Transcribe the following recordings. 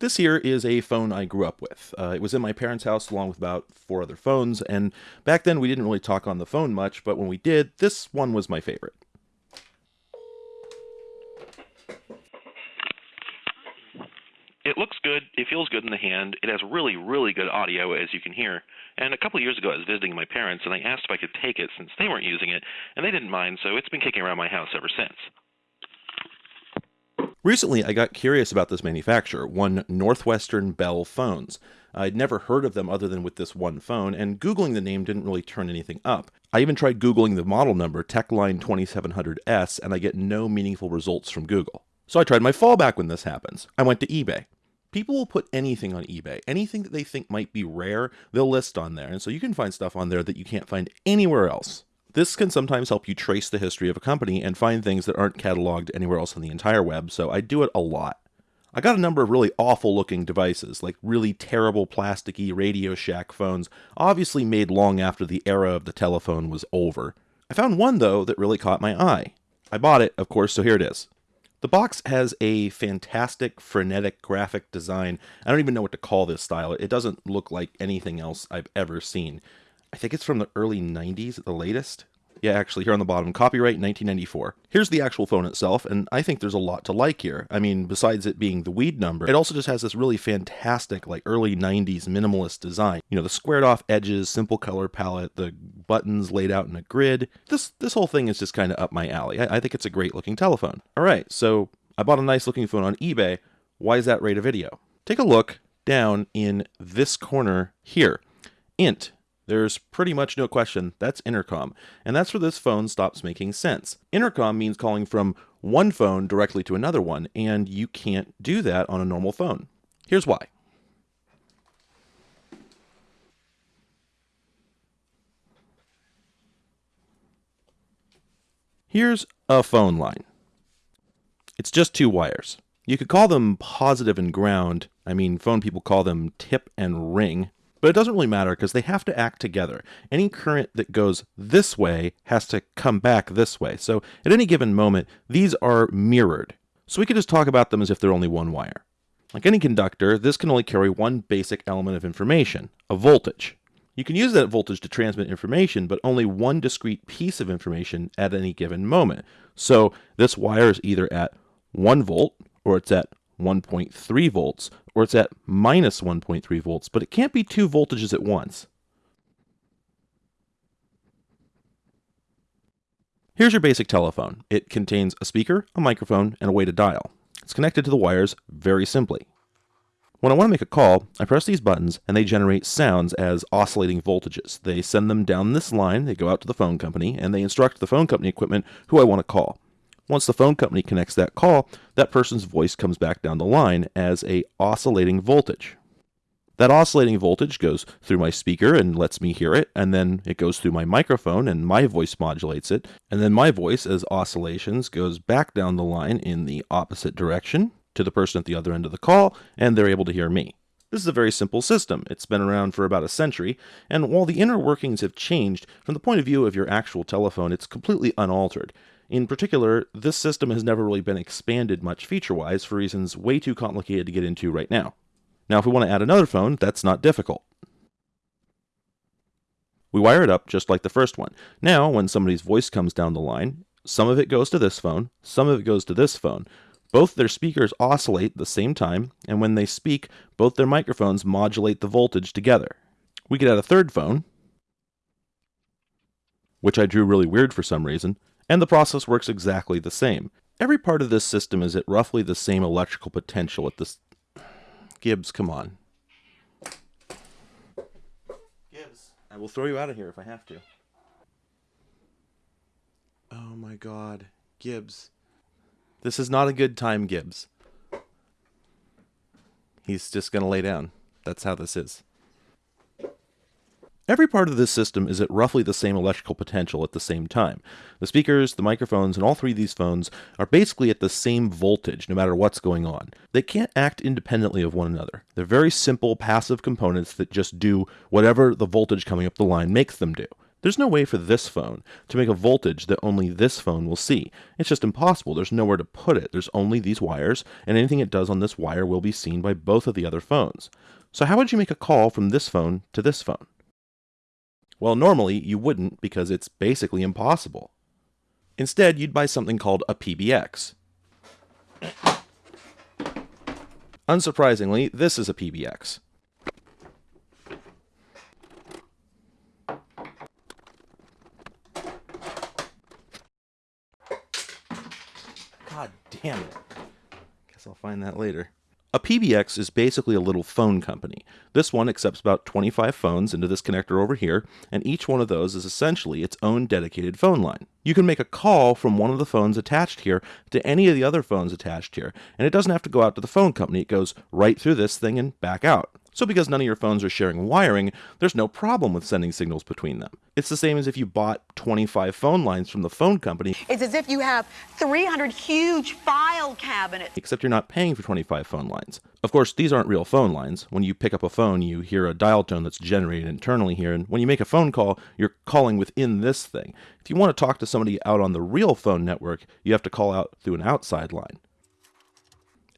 This here is a phone I grew up with. Uh, it was in my parents' house along with about four other phones, and back then we didn't really talk on the phone much, but when we did, this one was my favorite. It looks good, it feels good in the hand, it has really, really good audio, as you can hear. And a couple years ago, I was visiting my parents, and I asked if I could take it since they weren't using it, and they didn't mind, so it's been kicking around my house ever since. Recently, I got curious about this manufacturer, one Northwestern Bell Phones. I'd never heard of them other than with this one phone, and Googling the name didn't really turn anything up. I even tried Googling the model number, Techline 2700S, and I get no meaningful results from Google. So I tried my fallback when this happens. I went to eBay. People will put anything on eBay. Anything that they think might be rare, they'll list on there. And so you can find stuff on there that you can't find anywhere else. This can sometimes help you trace the history of a company and find things that aren't cataloged anywhere else on the entire web, so I do it a lot. I got a number of really awful looking devices, like really terrible plasticky Radio Shack phones, obviously made long after the era of the telephone was over. I found one, though, that really caught my eye. I bought it, of course, so here it is. The box has a fantastic, frenetic graphic design. I don't even know what to call this style. It doesn't look like anything else I've ever seen. I think it's from the early 90s at the latest. Yeah, actually, here on the bottom, copyright 1994. Here's the actual phone itself, and I think there's a lot to like here. I mean, besides it being the weed number, it also just has this really fantastic, like early 90s minimalist design. You know, the squared off edges, simple color palette, the buttons laid out in a grid. This this whole thing is just kind of up my alley. I, I think it's a great looking telephone. All right, so I bought a nice looking phone on eBay. Why is that rate a video? Take a look down in this corner here. Int there's pretty much no question that's intercom, and that's where this phone stops making sense. Intercom means calling from one phone directly to another one, and you can't do that on a normal phone. Here's why. Here's a phone line. It's just two wires. You could call them positive and ground. I mean, phone people call them tip and ring. But it doesn't really matter because they have to act together. Any current that goes this way has to come back this way. So at any given moment, these are mirrored. So we could just talk about them as if they're only one wire. Like any conductor, this can only carry one basic element of information, a voltage. You can use that voltage to transmit information, but only one discrete piece of information at any given moment. So this wire is either at 1 volt, or it's at 1.3 volts, or it's at minus 1.3 volts, but it can't be two voltages at once. Here's your basic telephone. It contains a speaker, a microphone, and a way to dial. It's connected to the wires very simply. When I want to make a call, I press these buttons and they generate sounds as oscillating voltages. They send them down this line, they go out to the phone company, and they instruct the phone company equipment who I want to call. Once the phone company connects that call, that person's voice comes back down the line as a oscillating voltage. That oscillating voltage goes through my speaker and lets me hear it, and then it goes through my microphone and my voice modulates it, and then my voice as oscillations goes back down the line in the opposite direction to the person at the other end of the call, and they're able to hear me. This is a very simple system. It's been around for about a century, and while the inner workings have changed, from the point of view of your actual telephone, it's completely unaltered. In particular, this system has never really been expanded much feature-wise for reasons way too complicated to get into right now. Now, if we want to add another phone, that's not difficult. We wire it up just like the first one. Now, when somebody's voice comes down the line, some of it goes to this phone, some of it goes to this phone. Both their speakers oscillate at the same time, and when they speak, both their microphones modulate the voltage together. We could add a third phone, which I drew really weird for some reason, and the process works exactly the same. Every part of this system is at roughly the same electrical potential at this... Gibbs, come on. Gibbs, I will throw you out of here if I have to. Oh my god. Gibbs. This is not a good time, Gibbs. He's just going to lay down. That's how this is. Every part of this system is at roughly the same electrical potential at the same time. The speakers, the microphones, and all three of these phones are basically at the same voltage no matter what's going on. They can't act independently of one another. They're very simple passive components that just do whatever the voltage coming up the line makes them do. There's no way for this phone to make a voltage that only this phone will see. It's just impossible. There's nowhere to put it. There's only these wires, and anything it does on this wire will be seen by both of the other phones. So how would you make a call from this phone to this phone? Well, normally you wouldn't because it's basically impossible. Instead, you'd buy something called a PBX. Unsurprisingly, this is a PBX. God damn it. Guess I'll find that later. A PBX is basically a little phone company. This one accepts about 25 phones into this connector over here, and each one of those is essentially its own dedicated phone line. You can make a call from one of the phones attached here to any of the other phones attached here, and it doesn't have to go out to the phone company. It goes right through this thing and back out. So because none of your phones are sharing wiring, there's no problem with sending signals between them. It's the same as if you bought 25 phone lines from the phone company. It's as if you have 300 huge file cabinets. Except you're not paying for 25 phone lines. Of course, these aren't real phone lines. When you pick up a phone, you hear a dial tone that's generated internally here, and when you make a phone call, you're calling within this thing. If you want to talk to somebody out on the real phone network, you have to call out through an outside line.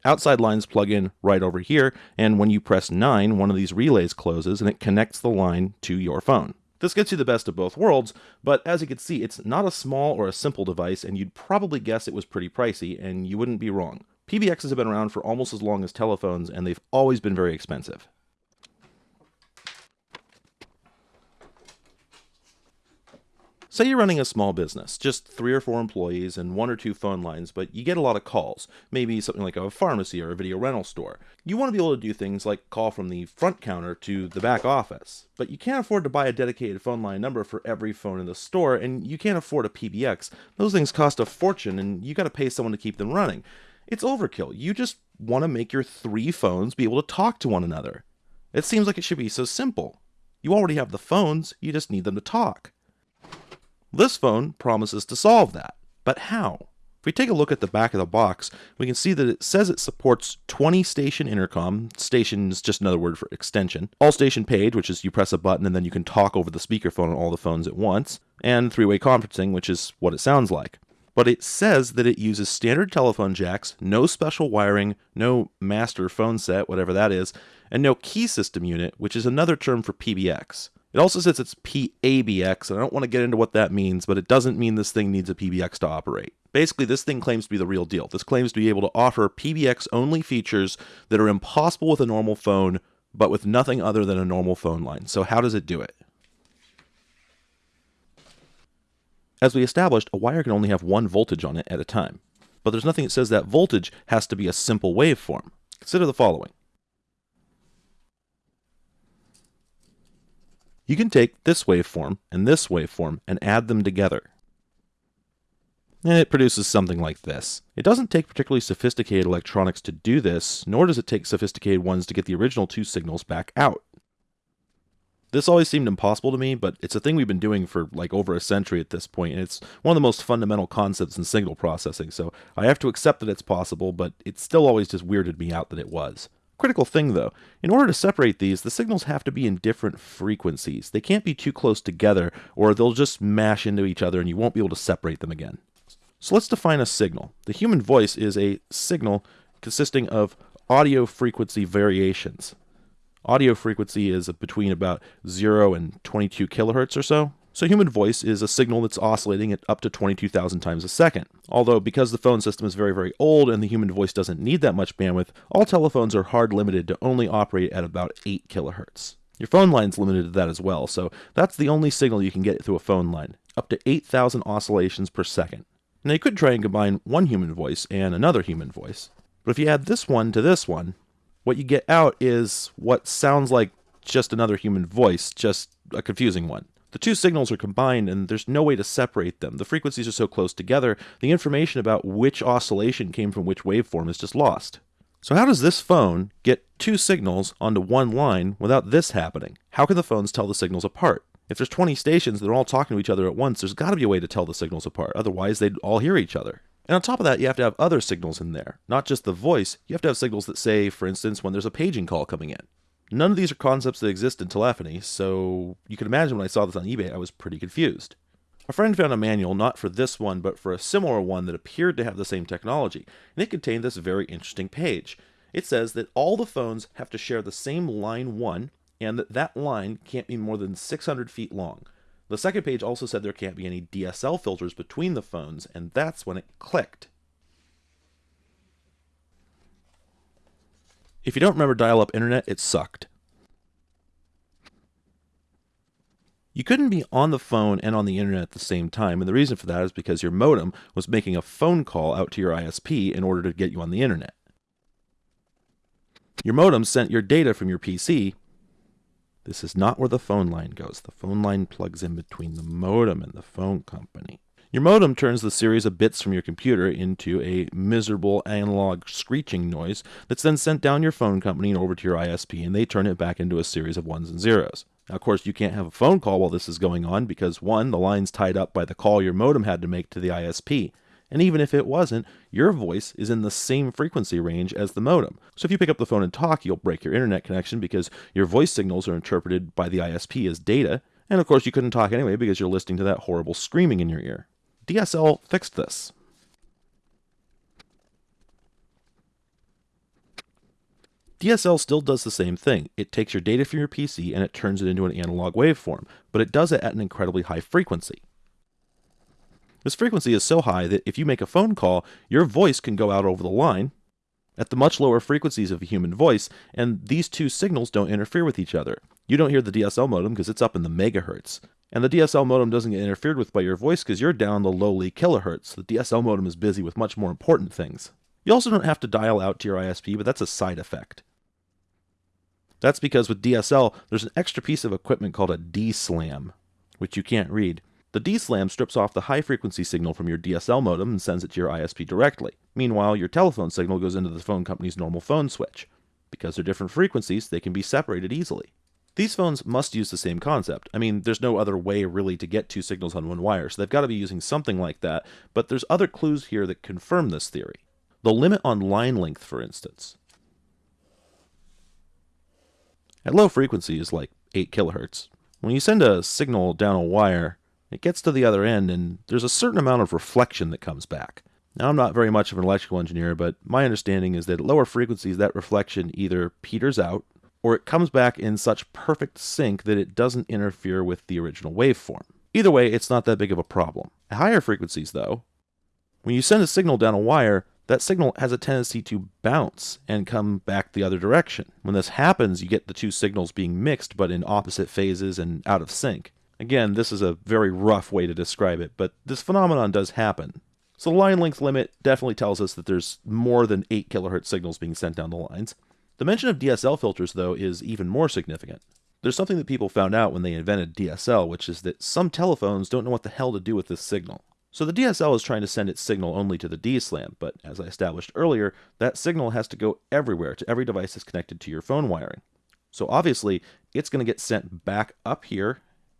Outside lines plug in right over here, and when you press 9, one of these relays closes and it connects the line to your phone. This gets you the best of both worlds, but as you can see, it's not a small or a simple device, and you'd probably guess it was pretty pricey, and you wouldn't be wrong. PBXs have been around for almost as long as telephones, and they've always been very expensive. Say you're running a small business, just three or four employees and one or two phone lines, but you get a lot of calls, maybe something like a pharmacy or a video rental store. You want to be able to do things like call from the front counter to the back office, but you can't afford to buy a dedicated phone line number for every phone in the store, and you can't afford a PBX. Those things cost a fortune, and you got to pay someone to keep them running. It's overkill. You just want to make your three phones be able to talk to one another. It seems like it should be so simple. You already have the phones, you just need them to talk. This phone promises to solve that, but how? If we take a look at the back of the box, we can see that it says it supports 20 station intercom. Station is just another word for extension. All station page, which is you press a button and then you can talk over the speakerphone on all the phones at once. And three way conferencing, which is what it sounds like. But it says that it uses standard telephone jacks, no special wiring, no master phone set, whatever that is, and no key system unit, which is another term for PBX. It also says it's PABX, and I don't want to get into what that means, but it doesn't mean this thing needs a PBX to operate. Basically, this thing claims to be the real deal. This claims to be able to offer PBX only features that are impossible with a normal phone, but with nothing other than a normal phone line. So, how does it do it? As we established, a wire can only have one voltage on it at a time. But there's nothing that says that voltage has to be a simple waveform. Consider the following. You can take this waveform and this waveform and add them together. And it produces something like this. It doesn't take particularly sophisticated electronics to do this, nor does it take sophisticated ones to get the original two signals back out. This always seemed impossible to me, but it's a thing we've been doing for like over a century at this point, and it's one of the most fundamental concepts in signal processing, so I have to accept that it's possible, but it still always just weirded me out that it was. Critical thing though, in order to separate these, the signals have to be in different frequencies. They can't be too close together or they'll just mash into each other and you won't be able to separate them again. So let's define a signal. The human voice is a signal consisting of audio frequency variations. Audio frequency is between about 0 and 22 kilohertz or so. So human voice is a signal that's oscillating at up to 22,000 times a second. Although because the phone system is very very old and the human voice doesn't need that much bandwidth, all telephones are hard limited to only operate at about 8 kilohertz. Your phone line's limited to that as well, so that's the only signal you can get through a phone line, up to 8,000 oscillations per second. Now you could try and combine one human voice and another human voice, but if you add this one to this one, what you get out is what sounds like just another human voice, just a confusing one. The two signals are combined and there's no way to separate them. The frequencies are so close together, the information about which oscillation came from which waveform is just lost. So how does this phone get two signals onto one line without this happening? How can the phones tell the signals apart? If there's 20 stations that are all talking to each other at once, there's got to be a way to tell the signals apart. Otherwise, they'd all hear each other. And on top of that, you have to have other signals in there. Not just the voice, you have to have signals that say, for instance, when there's a paging call coming in. None of these are concepts that exist in telephony, so you can imagine when I saw this on eBay, I was pretty confused. A friend found a manual not for this one, but for a similar one that appeared to have the same technology, and it contained this very interesting page. It says that all the phones have to share the same line 1, and that that line can't be more than 600 feet long. The second page also said there can't be any DSL filters between the phones, and that's when it clicked. If you don't remember dial up internet, it sucked. You couldn't be on the phone and on the internet at the same time, and the reason for that is because your modem was making a phone call out to your ISP in order to get you on the internet. Your modem sent your data from your PC. This is not where the phone line goes. The phone line plugs in between the modem and the phone company. Your modem turns the series of bits from your computer into a miserable analog screeching noise that's then sent down your phone company and over to your ISP, and they turn it back into a series of ones and zeros. Now, of course, you can't have a phone call while this is going on because, one, the line's tied up by the call your modem had to make to the ISP. And even if it wasn't, your voice is in the same frequency range as the modem. So if you pick up the phone and talk, you'll break your internet connection because your voice signals are interpreted by the ISP as data. And of course, you couldn't talk anyway because you're listening to that horrible screaming in your ear. DSL fixed this. DSL still does the same thing. It takes your data from your PC and it turns it into an analog waveform, but it does it at an incredibly high frequency. This frequency is so high that if you make a phone call, your voice can go out over the line at the much lower frequencies of a human voice, and these two signals don't interfere with each other. You don't hear the DSL modem because it's up in the megahertz. And the DSL modem doesn't get interfered with by your voice because you're down the lowly kilohertz. The DSL modem is busy with much more important things. You also don't have to dial out to your ISP, but that's a side effect. That's because with DSL, there's an extra piece of equipment called a DSLAM, which you can't read. The DSLAM strips off the high frequency signal from your DSL modem and sends it to your ISP directly. Meanwhile, your telephone signal goes into the phone company's normal phone switch. Because they're different frequencies, they can be separated easily. These phones must use the same concept. I mean, there's no other way really to get two signals on one wire, so they've got to be using something like that, but there's other clues here that confirm this theory. The limit on line length, for instance. At low frequencies, like 8 kilohertz, when you send a signal down a wire, it gets to the other end and there's a certain amount of reflection that comes back. Now, I'm not very much of an electrical engineer, but my understanding is that at lower frequencies, that reflection either peters out or it comes back in such perfect sync that it doesn't interfere with the original waveform. Either way, it's not that big of a problem. At higher frequencies, though, when you send a signal down a wire, that signal has a tendency to bounce and come back the other direction. When this happens, you get the two signals being mixed but in opposite phases and out of sync. Again, this is a very rough way to describe it, but this phenomenon does happen. So the line length limit definitely tells us that there's more than 8 kilohertz signals being sent down the lines. The mention of DSL filters, though, is even more significant. There's something that people found out when they invented DSL, which is that some telephones don't know what the hell to do with this signal. So the DSL is trying to send its signal only to the DSLAM, but as I established earlier, that signal has to go everywhere to every device that's connected to your phone wiring. So obviously, it's going to get sent back up here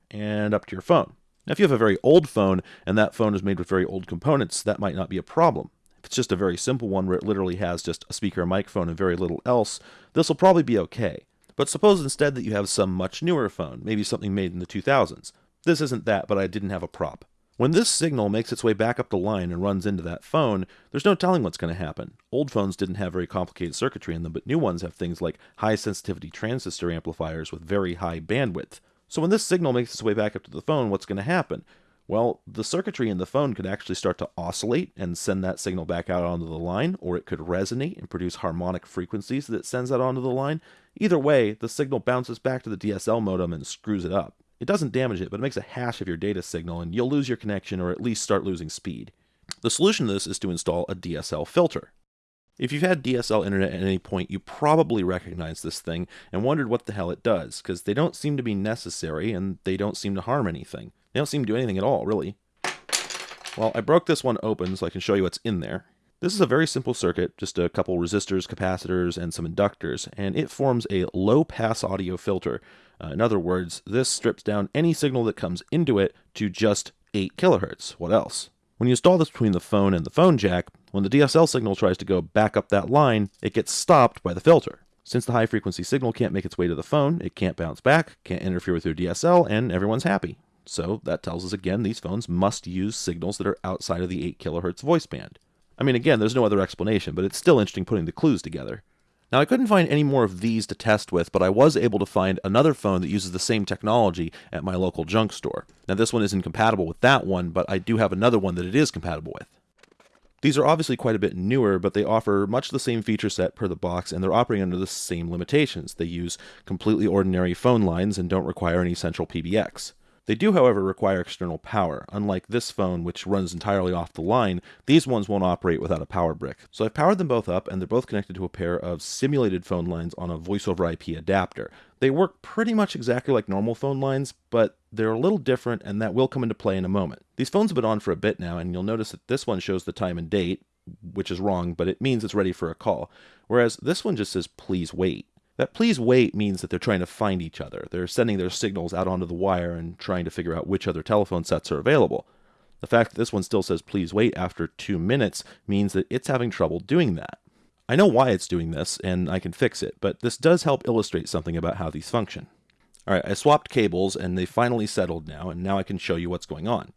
and up to your phone. Now, if you have a very old phone and that phone is made with very old components, that might not be a problem. If it's just a very simple one where it literally has just a speaker, a microphone, and very little else, this will probably be okay. But suppose instead that you have some much newer phone, maybe something made in the 2000s. This isn't that, but I didn't have a prop. When this signal makes its way back up the line and runs into that phone, there's no telling what's going to happen. Old phones didn't have very complicated circuitry in them, but new ones have things like high sensitivity transistor amplifiers with very high bandwidth. So when this signal makes its way back up to the phone, what's going to happen? Well, the circuitry in the phone could actually start to oscillate and send that signal back out onto the line, or it could resonate and produce harmonic frequencies that sends that onto the line. Either way, the signal bounces back to the DSL modem and screws it up. It doesn't damage it, but it makes a hash of your data signal, and you'll lose your connection or at least start losing speed. The solution to this is to install a DSL filter. If you've had DSL internet at any point, you probably recognize this thing and wondered what the hell it does, because they don't seem to be necessary and they don't seem to harm anything. They don't seem to do anything at all, really. Well, I broke this one open so I can show you what's in there. This is a very simple circuit, just a couple resistors, capacitors, and some inductors, and it forms a low-pass audio filter. Uh, in other words, this strips down any signal that comes into it to just 8 kilohertz. What else? When you install this between the phone and the phone jack, when the DSL signal tries to go back up that line, it gets stopped by the filter. Since the high frequency signal can't make its way to the phone, it can't bounce back, can't interfere with your DSL, and everyone's happy. So that tells us again these phones must use signals that are outside of the 8 kHz voice band. I mean, again, there's no other explanation, but it's still interesting putting the clues together. Now, I couldn't find any more of these to test with, but I was able to find another phone that uses the same technology at my local junk store. Now, this one isn't compatible with that one, but I do have another one that it is compatible with. These are obviously quite a bit newer, but they offer much the same feature set per the box, and they're operating under the same limitations. They use completely ordinary phone lines and don't require any central PBX. They do, however, require external power. Unlike this phone, which runs entirely off the line, these ones won't operate without a power brick. So I've powered them both up, and they're both connected to a pair of simulated phone lines on a voice over IP adapter. They work pretty much exactly like normal phone lines, but they're a little different, and that will come into play in a moment. These phones have been on for a bit now, and you'll notice that this one shows the time and date, which is wrong, but it means it's ready for a call, whereas this one just says please wait. That please wait means that they're trying to find each other. They're sending their signals out onto the wire and trying to figure out which other telephone sets are available. The fact that this one still says please wait after two minutes means that it's having trouble doing that. I know why it's doing this, and I can fix it, but this does help illustrate something about how these function. Alright, I swapped cables, and they finally settled now, and now I can show you what's going on.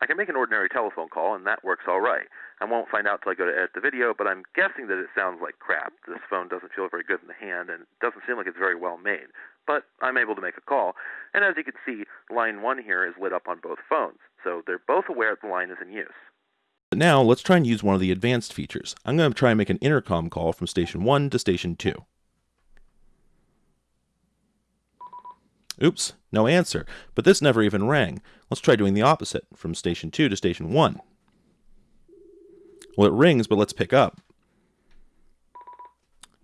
I can make an ordinary telephone call, and that works all right. I won't find out till I go to edit the video, but I'm guessing that it sounds like crap. This phone doesn't feel very good in the hand, and it doesn't seem like it's very well made. But I'm able to make a call, and as you can see, line 1 here is lit up on both phones, so they're both aware the line is in use. Now, let's try and use one of the advanced features. I'm going to try and make an intercom call from station 1 to station 2. Oops, no answer. But this never even rang. Let's try doing the opposite, from station 2 to station 1. Well, it rings, but let's pick up.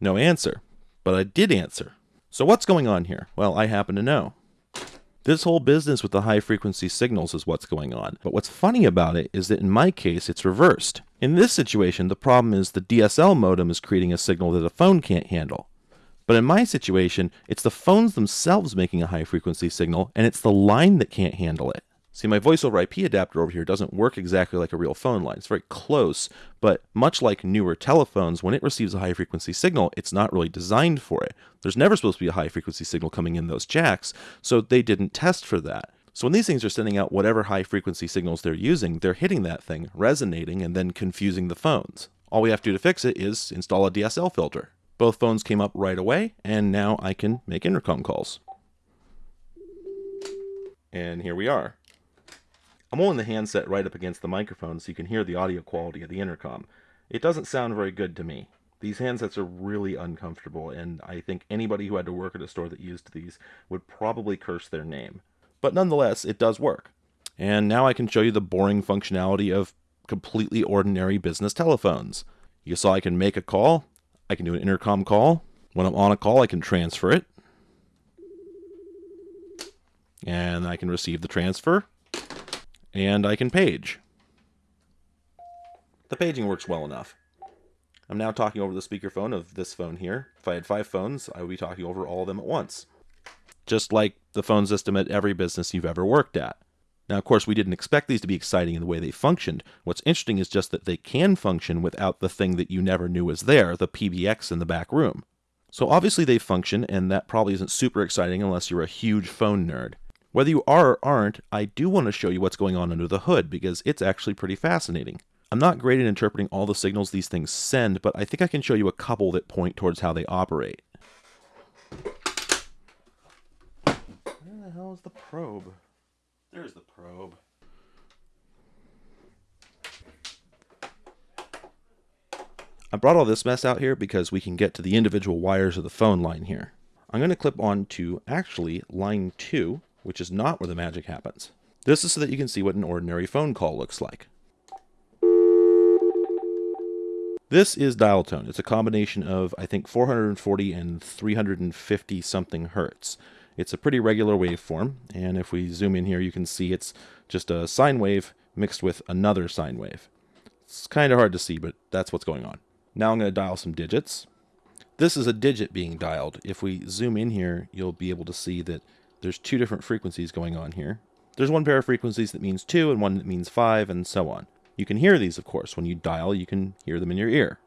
No answer. But I did answer. So what's going on here? Well, I happen to know. This whole business with the high frequency signals is what's going on. But what's funny about it is that in my case, it's reversed. In this situation, the problem is the DSL modem is creating a signal that a phone can't handle. But in my situation, it's the phones themselves making a high frequency signal, and it's the line that can't handle it. See, my voice over IP adapter over here doesn't work exactly like a real phone line. It's very close, but much like newer telephones, when it receives a high frequency signal, it's not really designed for it. There's never supposed to be a high frequency signal coming in those jacks, so they didn't test for that. So when these things are sending out whatever high frequency signals they're using, they're hitting that thing, resonating, and then confusing the phones. All we have to do to fix it is install a DSL filter. Both phones came up right away, and now I can make intercom calls. And here we are. I'm holding the handset right up against the microphone so you can hear the audio quality of the intercom. It doesn't sound very good to me. These handsets are really uncomfortable, and I think anybody who had to work at a store that used these would probably curse their name. But nonetheless, it does work. And now I can show you the boring functionality of completely ordinary business telephones. You saw I can make a call, I can do an intercom call. When I'm on a call, I can transfer it. And I can receive the transfer. And I can page. The paging works well enough. I'm now talking over the speakerphone of this phone here. If I had five phones, I would be talking over all of them at once. Just like the phone system at every business you've ever worked at. Now, of course, we didn't expect these to be exciting in the way they functioned. What's interesting is just that they can function without the thing that you never knew was there, the PBX in the back room. So obviously they function, and that probably isn't super exciting unless you're a huge phone nerd. Whether you are or aren't, I do want to show you what's going on under the hood, because it's actually pretty fascinating. I'm not great at interpreting all the signals these things send, but I think I can show you a couple that point towards how they operate. Where the hell is the probe? There's the probe. I brought all this mess out here because we can get to the individual wires of the phone line here. I'm going to clip on to actually line 2, which is not where the magic happens. This is so that you can see what an ordinary phone call looks like. This is dial tone. It's a combination of, I think, 440 and 350 something hertz. It's a pretty regular waveform, and if we zoom in here, you can see it's just a sine wave mixed with another sine wave. It's kind of hard to see, but that's what's going on. Now I'm going to dial some digits. This is a digit being dialed. If we zoom in here, you'll be able to see that there's two different frequencies going on here. There's one pair of frequencies that means 2 and one that means 5 and so on. You can hear these, of course. When you dial, you can hear them in your ear.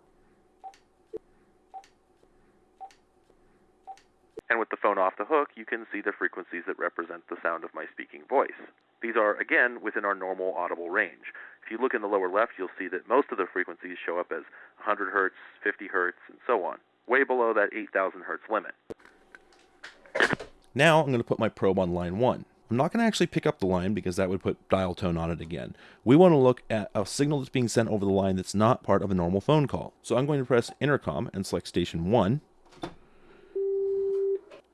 And with the phone off the hook, you can see the frequencies that represent the sound of my speaking voice. These are, again, within our normal audible range. If you look in the lower left, you'll see that most of the frequencies show up as 100 hertz, 50 hertz, and so on, way below that 8,000 hertz limit. Now I'm going to put my probe on line 1. I'm not going to actually pick up the line because that would put dial tone on it again. We want to look at a signal that's being sent over the line that's not part of a normal phone call. So I'm going to press intercom and select station 1.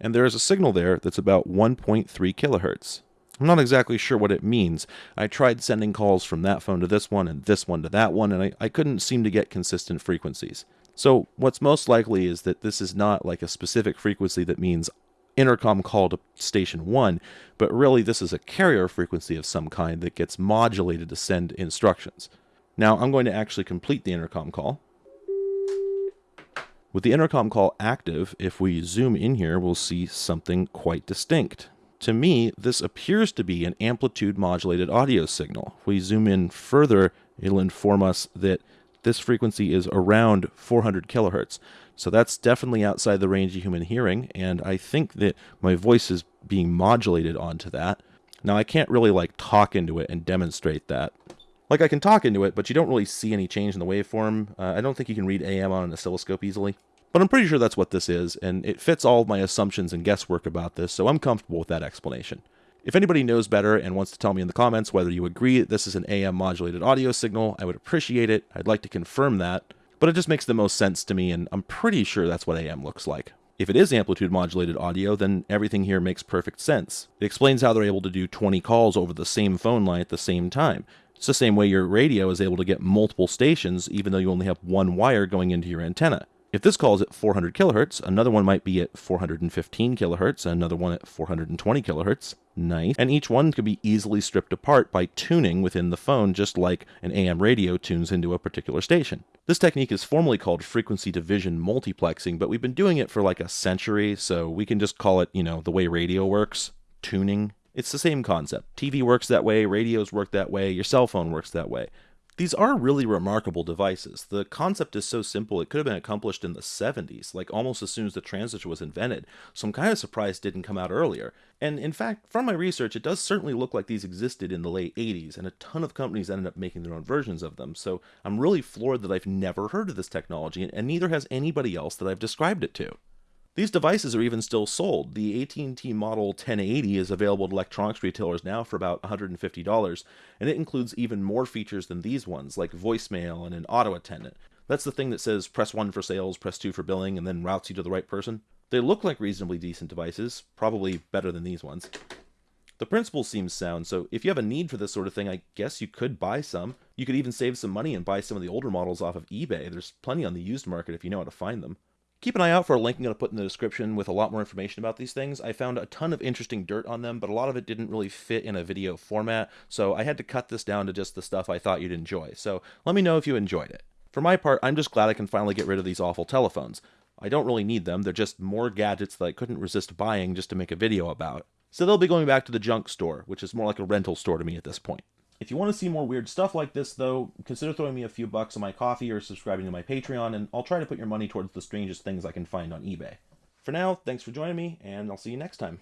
And there is a signal there that's about 1.3 kilohertz. I'm not exactly sure what it means. I tried sending calls from that phone to this one and this one to that one, and I, I couldn't seem to get consistent frequencies. So what's most likely is that this is not like a specific frequency that means intercom call to station 1, but really this is a carrier frequency of some kind that gets modulated to send instructions. Now I'm going to actually complete the intercom call. With the intercom call active, if we zoom in here, we'll see something quite distinct. To me, this appears to be an amplitude modulated audio signal. If we zoom in further, it'll inform us that this frequency is around 400 kilohertz. So that's definitely outside the range of human hearing, and I think that my voice is being modulated onto that. Now I can't really like talk into it and demonstrate that. Like I can talk into it, but you don't really see any change in the waveform. Uh, I don't think you can read AM on an oscilloscope easily. But I'm pretty sure that's what this is, and it fits all my assumptions and guesswork about this, so I'm comfortable with that explanation. If anybody knows better and wants to tell me in the comments whether you agree that this is an AM modulated audio signal, I would appreciate it. I'd like to confirm that, but it just makes the most sense to me, and I'm pretty sure that's what AM looks like. If it is amplitude modulated audio, then everything here makes perfect sense. It explains how they're able to do 20 calls over the same phone line at the same time. It's the same way your radio is able to get multiple stations even though you only have one wire going into your antenna. If this call is at 400 kilohertz, another one might be at 415 kilohertz, another one at 420 kilohertz. Nice. And each one could be easily stripped apart by tuning within the phone, just like an AM radio tunes into a particular station. This technique is formally called frequency division multiplexing, but we've been doing it for like a century, so we can just call it, you know, the way radio works tuning. It's the same concept. TV works that way, radios work that way, your cell phone works that way. These are really remarkable devices. The concept is so simple it could have been accomplished in the 70s, like almost as soon as the transistor was invented, so I'm kind of surprised it didn't come out earlier. And in fact, from my research, it does certainly look like these existed in the late 80s, and a ton of companies ended up making their own versions of them, so I'm really floored that I've never heard of this technology, and neither has anybody else that I've described it to. These devices are even still sold. The AT&T Model 1080 is available at electronics retailers now for about $150, and it includes even more features than these ones, like voicemail and an auto attendant. That's the thing that says press 1 for sales, press 2 for billing, and then routes you to the right person. They look like reasonably decent devices, probably better than these ones. The principle seems sound, so if you have a need for this sort of thing, I guess you could buy some. You could even save some money and buy some of the older models off of eBay. There's plenty on the used market if you know how to find them. Keep an eye out for a link I'm going to put in the description with a lot more information about these things. I found a ton of interesting dirt on them, but a lot of it didn't really fit in a video format, so I had to cut this down to just the stuff I thought you'd enjoy. So let me know if you enjoyed it. For my part, I'm just glad I can finally get rid of these awful telephones. I don't really need them, they're just more gadgets that I couldn't resist buying just to make a video about. So they'll be going back to the junk store, which is more like a rental store to me at this point. If you want to see more weird stuff like this, though, consider throwing me a few bucks on my Ko-fi or subscribing to my Patreon, and I'll try to put your money towards the strangest things I can find on eBay. For now, thanks for joining me, and I'll see you next time.